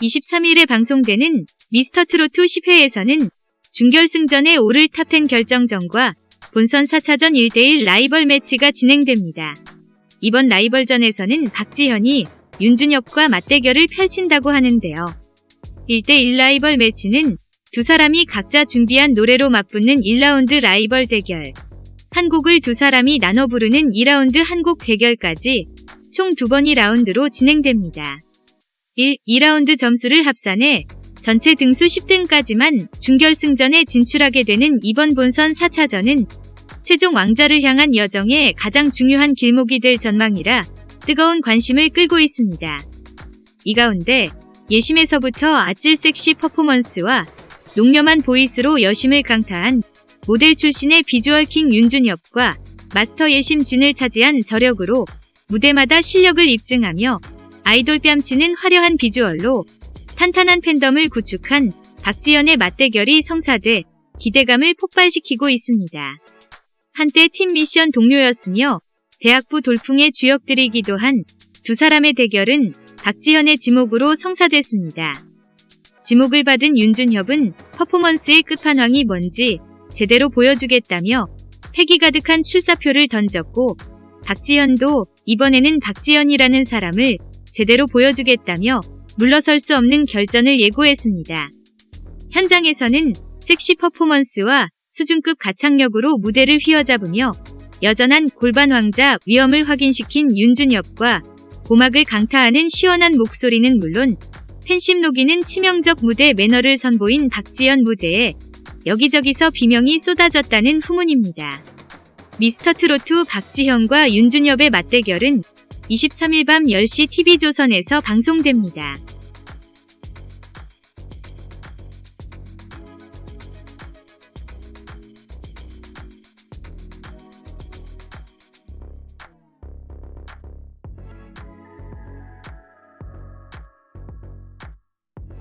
23일에 방송되는 미스터트롯 10회에서는 준결승전에 오를 top 10 결정전과 본선 4차전 1대1 라이벌 매치가 진행됩니다. 이번 라이벌전에서는 박지현이 윤준엽과 맞대결을 펼친다고 하는데요. 1대1 라이벌 매치는 두 사람이 각자 준비한 노래로 맞붙는 1라운드 라이벌 대결. 한 곡을 두 사람이 나눠 부르는 2라운드 한 곡 대결까지 총 두 번이 라운드로 진행됩니다. 1, 2라운드 점수를 합산해 전체 등수 10등까지만 준결승전에 진출하게 되는 이번 본선 4차전은 최종 왕자를 향한 여정에 가장 중요한 길목이 될 전망이라 뜨거운 관심을 끌고 있습니다. 이 가운데 예심에서부터 아찔 섹시 퍼포먼스와 농염한 보이스로 여심을 강타한 모델 출신의 비주얼 킹 윤준엽과 마스터 예심 진을 차지한 저력으로 무대마다 실력을 입증하며 아이돌 뺨치는 화려한 비주얼로 탄탄한 팬덤을 구축한 박지연의 맞대결이 성사돼 기대감을 폭발시키고 있습니다. 한때 팀 미션 동료였으며 대학부 돌풍의 주역들이기도 한 두 사람의 대결은 박지현의 지목으로 성사됐습니다. 지목을 받은 윤준협은 퍼포먼스의 끝판왕이 뭔지 제대로 보여주겠다며 패기 가득한 출사표를 던졌고 박지현도 이번에는 박지현이라는 사람을 제대로 보여주겠다며 물러설 수 없는 결전을 예고했습니다. 현장에서는 섹시 퍼포먼스와 수준급 가창력으로 무대를 휘어잡으며 여전한 골반 왕자 위엄을 확인시킨 윤준엽과 고막을 강타하는 시원한 목소리는 물론 팬심 녹이는 치명적 무대 매너를 선보인 박지연 무대에 여기저기서 비명이 쏟아졌다는 후문입니다. 미스터트로트 박지현과 윤준엽의 맞대결은 23일 밤 10시 TV조선에서 방송됩니다.